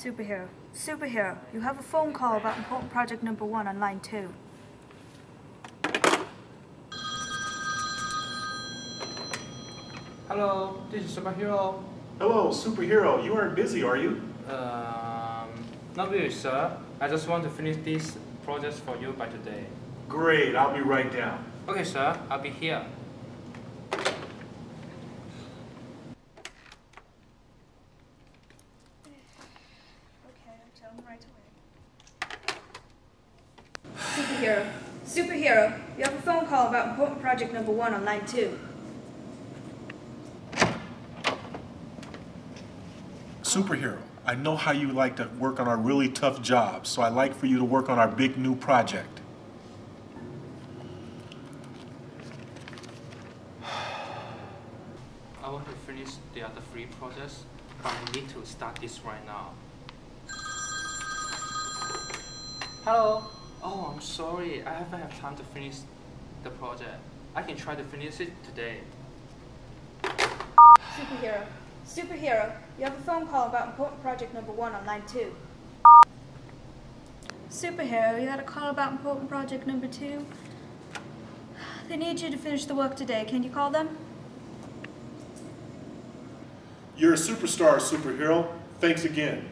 Superhero. Superhero, you have a phone call about important project number one on line two. Hello, this is superhero. Hello, superhero. You aren't busy, are you? Um, not really, sir. I just want to finish this project for you by today. Great, I'll be right down. Okay, sir. I'll be here. Okay, I'll right away. Superhero. Superhero, you have a phone call about important project number one on line two. Superhero, I know how you like to work on our really tough jobs, so I'd like for you to work on our big new project. I want to finish the other three projects, but I need to start this right now. Hello. Oh, I'm sorry. I haven't had time to finish the project. I can try to finish it today. Superhero. Superhero, you have a phone call about important project number one on line two. Superhero, you had a call about important project number two. They need you to finish the work today. Can you call them? You're a superstar, superhero. Thanks again.